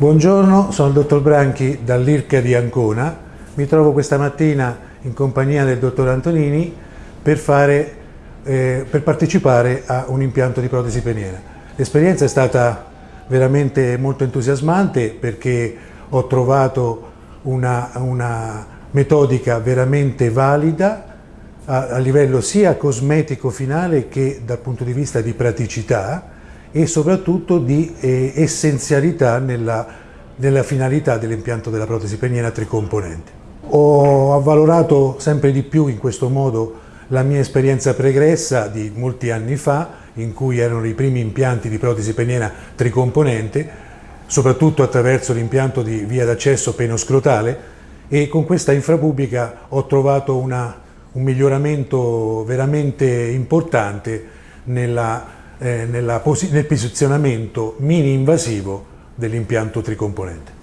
Buongiorno, sono il dottor Branchi dall'IRCA di Ancona. Mi trovo questa mattina in compagnia del dottor Antonini per, fare, eh, per partecipare a un impianto di protesi peniena. L'esperienza è stata veramente molto entusiasmante perché ho trovato una, una metodica veramente valida a, a livello sia cosmetico finale che dal punto di vista di praticità e soprattutto di eh, essenzialità nella, nella finalità dell'impianto della protesi peniena tricomponente. Ho avvalorato sempre di più in questo modo la mia esperienza pregressa di molti anni fa, in cui erano i primi impianti di protesi peniena tricomponente, soprattutto attraverso l'impianto di via d'accesso penoscrotale e con questa infrapubblica ho trovato una, un miglioramento veramente importante nella, eh, nel posizionamento mini invasivo dell'impianto tricomponente.